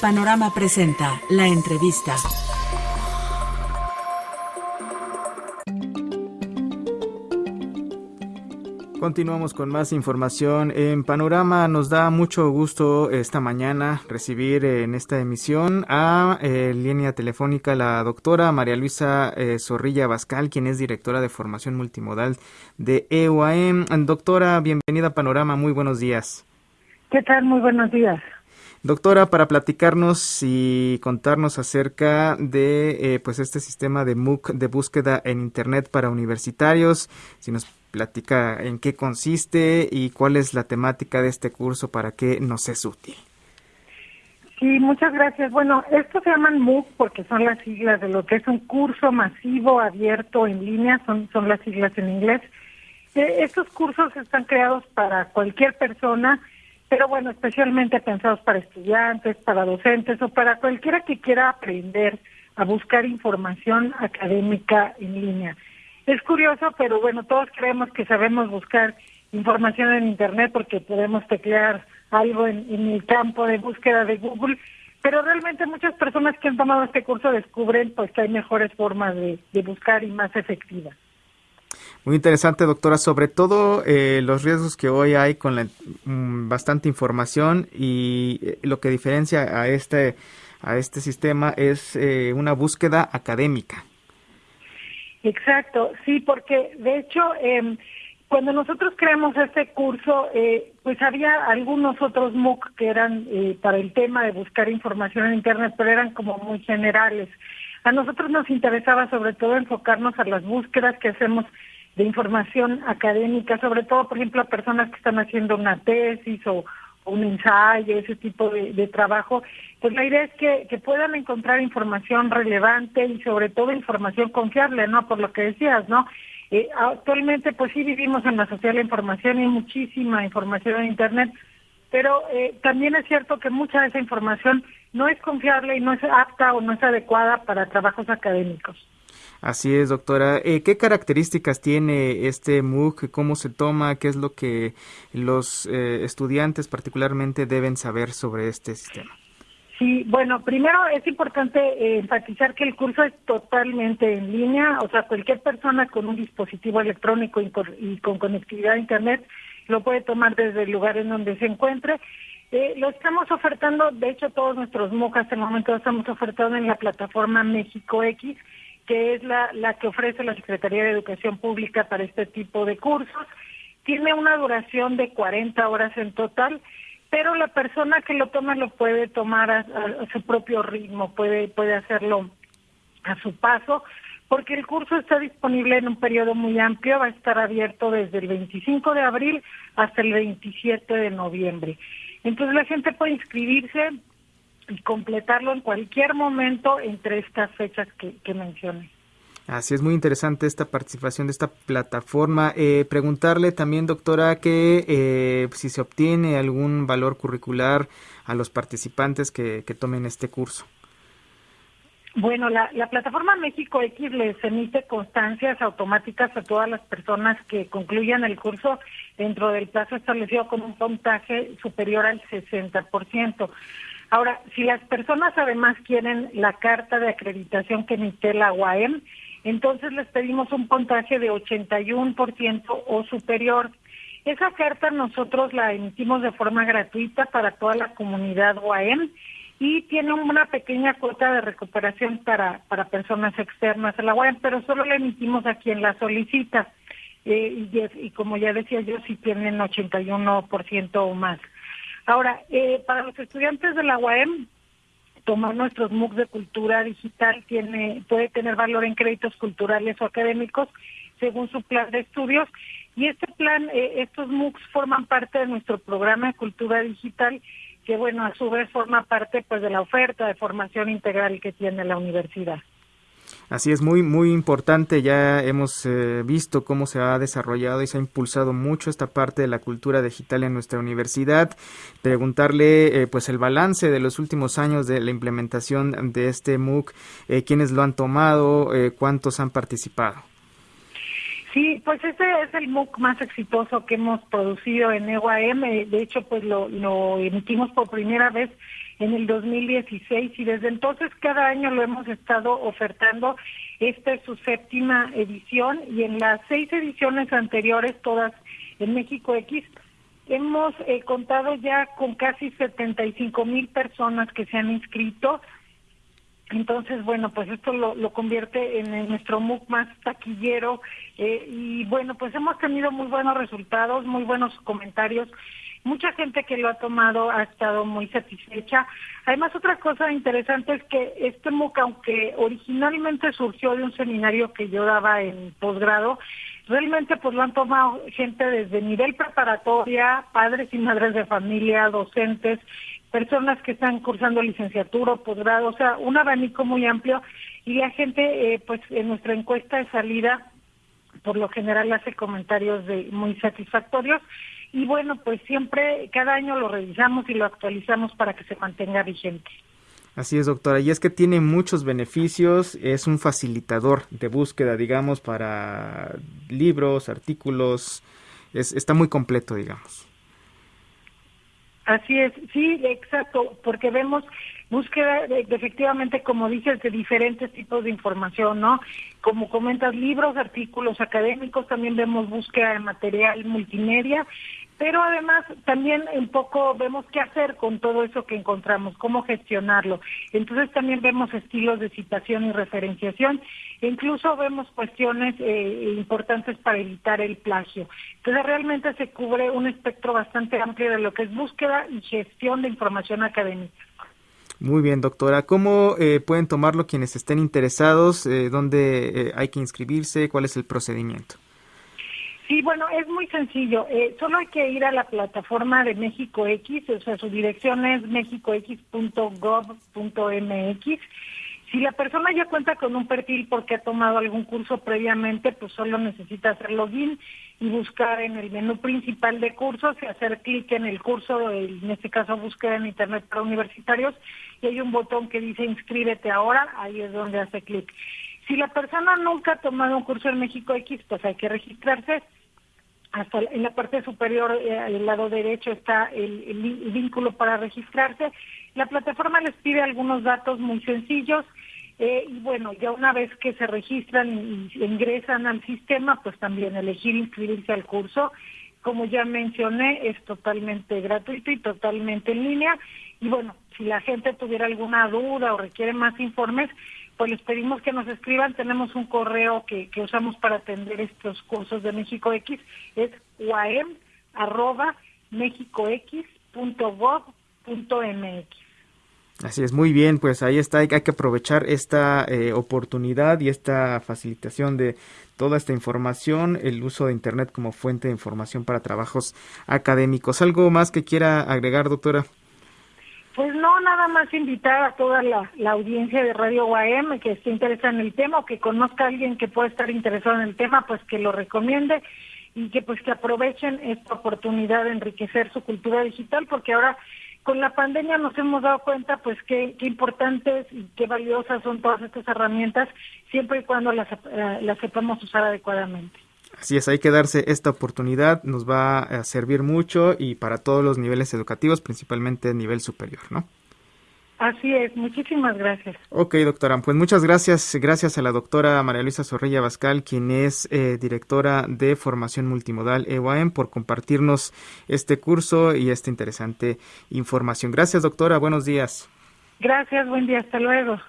Panorama presenta la entrevista. Continuamos con más información en Panorama. Nos da mucho gusto esta mañana recibir en esta emisión a eh, línea telefónica la doctora María Luisa eh, Zorrilla Bascal, quien es directora de formación multimodal de EUAM. Doctora, bienvenida a Panorama. Muy buenos días. ¿Qué tal? Muy buenos días. Doctora, para platicarnos y contarnos acerca de eh, pues este sistema de MOOC de búsqueda en Internet para universitarios, si nos platica en qué consiste y cuál es la temática de este curso para qué nos es útil. Sí, muchas gracias. Bueno, estos se llaman MOOC porque son las siglas de lo que es un curso masivo abierto en línea, son, son las siglas en inglés. Eh, estos cursos están creados para cualquier persona, pero bueno, especialmente pensados para estudiantes, para docentes o para cualquiera que quiera aprender a buscar información académica en línea. Es curioso, pero bueno, todos creemos que sabemos buscar información en Internet porque podemos teclear algo en, el campo de búsqueda de Google, pero realmente muchas personas que han tomado este curso descubren pues que hay mejores formas de, buscar y más efectivas. Muy interesante, doctora, sobre todo eh, los riesgos que hoy hay con la, mm, bastante información y eh, lo que diferencia a este, a este sistema es eh, una búsqueda académica. Exacto, sí, porque de hecho, eh, cuando nosotros creamos este curso, eh, pues había algunos otros MOOC que eran eh, para el tema de buscar información en Internet, pero eran como muy generales. A nosotros nos interesaba sobre todo enfocarnos a las búsquedas que hacemos de información académica, sobre todo, por ejemplo, a personas que están haciendo una tesis o, un ensayo, ese tipo de, trabajo, pues la idea es que, que, puedan encontrar información relevante y sobre todo información confiable, ¿no? Por lo que decías, ¿no? Eh, actualmente, pues sí vivimos en la sociedad de la información y muchísima información en Internet, pero eh, también es cierto que mucha de esa información no es confiable y no es apta o no es adecuada para trabajos académicos. Así es, doctora. Eh, ¿Qué características tiene este MOOC? ¿Cómo se toma? ¿Qué es lo que los eh, estudiantes particularmente deben saber sobre este sistema? Sí, bueno, primero es importante eh, enfatizar que el curso es totalmente en línea, o sea, cualquier persona con un dispositivo electrónico y con, conectividad a Internet lo puede tomar desde el lugar en donde se encuentre. lo estamos ofertando, de hecho todos nuestros MOOC hasta el momento lo estamos ofertando en la plataforma México X, que es la, la que ofrece la Secretaría de Educación Pública para este tipo de cursos. Tiene una duración de 40 horas en total, pero la persona que lo toma lo puede tomar a, su propio ritmo, puede, puede hacerlo a su paso, porque el curso está disponible en un periodo muy amplio, va a estar abierto desde el 25 de abril hasta el 27 de noviembre. Entonces la gente puede inscribirse y completarlo en cualquier momento entre estas fechas que, que mencioné. Así es muy interesante esta participación de esta plataforma. Eh, preguntarle también, doctora, que eh, si se obtiene algún valor curricular a los participantes que, que tomen este curso. Bueno, la, la, plataforma México X les emite constancias automáticas a todas las personas que concluyan el curso dentro del plazo establecido con un puntaje superior al 60%. Ahora, si las personas además quieren la carta de acreditación que emite la UAM, entonces les pedimos un puntaje de 81% o superior. Esa carta nosotros la emitimos de forma gratuita para toda la comunidad UAM y tiene una pequeña cuota de recuperación para, para personas externas a la UAM, pero solo la emitimos a quien la solicita. Eh, y, y como ya decía yo, si tienen 81% o más. Ahora, eh, para los estudiantes de la UAM, tomar nuestros MOOCs de cultura digital tiene puede tener valor en créditos culturales o académicos según su plan de estudios y este plan eh, estos MOOCs forman parte de nuestro programa de cultura digital que bueno a su vez forma parte pues de la oferta de formación integral que tiene la universidad. Así es, muy, muy importante. Ya hemos eh, visto cómo se ha desarrollado y se ha impulsado mucho esta parte de la cultura digital en nuestra universidad. Preguntarle, eh, pues, el balance de los últimos años de la implementación de este MOOC, eh, quiénes lo han tomado, eh, cuántos han participado. Sí, pues este es el MOOC más exitoso que hemos producido en EUAM. De hecho, pues lo, lo emitimos por primera vez en el 2016 y desde entonces cada año lo hemos estado ofertando. Esta es su séptima edición y en las seis ediciones anteriores, todas en México X, hemos eh, contado ya con casi 75 mil personas que se han inscrito. Entonces, bueno, pues esto lo, convierte en, nuestro MOOC más taquillero eh, y bueno, pues hemos tenido muy buenos resultados, muy buenos comentarios mucha gente que lo ha tomado ha estado muy satisfecha. Además, otra cosa interesante es que este MOOC, aunque originalmente surgió de un seminario que yo daba en posgrado, realmente pues lo han tomado gente desde nivel preparatoria, padres y madres de familia, docentes, personas que están cursando licenciatura o posgrado, o sea, un abanico muy amplio y la gente, eh, pues en nuestra encuesta de salida, por lo general hace comentarios de muy satisfactorios y bueno, pues siempre, cada año lo revisamos y lo actualizamos para que se mantenga vigente. Así es, doctora. Y es que tiene muchos beneficios. Es un facilitador de búsqueda, digamos, para libros, artículos. Es, está muy completo, digamos. Así es, sí, exacto, porque vemos búsqueda efectivamente, como dices, de diferentes tipos de información, ¿no? Como comentas, libros, artículos académicos, también vemos búsqueda de material multimedia pero además también un poco vemos qué hacer con todo eso que encontramos, cómo gestionarlo. Entonces también vemos estilos de citación y referenciación, e incluso vemos cuestiones eh, importantes para evitar el plagio. Entonces realmente se cubre un espectro bastante amplio de lo que es búsqueda y gestión de información académica. Muy bien, doctora. ¿Cómo eh, pueden tomarlo quienes estén interesados? Eh, ¿Dónde hay que inscribirse? ¿Cuál es el procedimiento? Sí, bueno, es muy sencillo. Eh, solo hay que ir a la plataforma de México X, o sea, su dirección es mexicox.gov.mx. Si la persona ya cuenta con un perfil porque ha tomado algún curso previamente, pues solo necesita hacer login y buscar en el menú principal de cursos y hacer clic en el curso, en este caso búsqueda en Internet para universitarios, y hay un botón que dice inscríbete ahora, ahí es donde hace clic. Si la persona nunca ha tomado un curso en México X, pues hay que registrarse hasta en la parte superior, eh, al lado derecho, está el, vínculo para registrarse. La plataforma les pide algunos datos muy sencillos. Eh, y bueno, ya una vez que se registran y ingresan al sistema, pues también elegir inscribirse al curso. Como ya mencioné, es totalmente gratuito y totalmente en línea. Y bueno, si la gente tuviera alguna duda o requiere más informes, pues les pedimos que nos escriban. Tenemos un correo que, que usamos para atender estos cursos de México X, es uam arroba Así es, muy bien, pues ahí está, hay, que aprovechar esta eh, oportunidad y esta facilitación de toda esta información, el uso de Internet como fuente de información para trabajos académicos. ¿Algo más que quiera agregar, doctora? Pues no, nada más invitar a toda la, audiencia de Radio UAM que esté interesada en el tema o que conozca a alguien que pueda estar interesado en el tema, pues que lo recomiende y que pues que aprovechen esta oportunidad de enriquecer su cultura digital, porque ahora con la pandemia nos hemos dado cuenta pues qué, qué importantes y qué valiosas son todas estas herramientas, siempre y cuando las, eh, las sepamos usar adecuadamente. Así es, hay que darse esta oportunidad, nos va a servir mucho y para todos los niveles educativos, principalmente nivel superior, ¿no? Así es, muchísimas gracias. Ok, doctora, pues muchas gracias, gracias a la doctora María Luisa Zorrilla Bascal, quien es eh, directora de formación multimodal EUAM, por compartirnos este curso y esta interesante información. Gracias, doctora, buenos días. Gracias, buen día, hasta luego.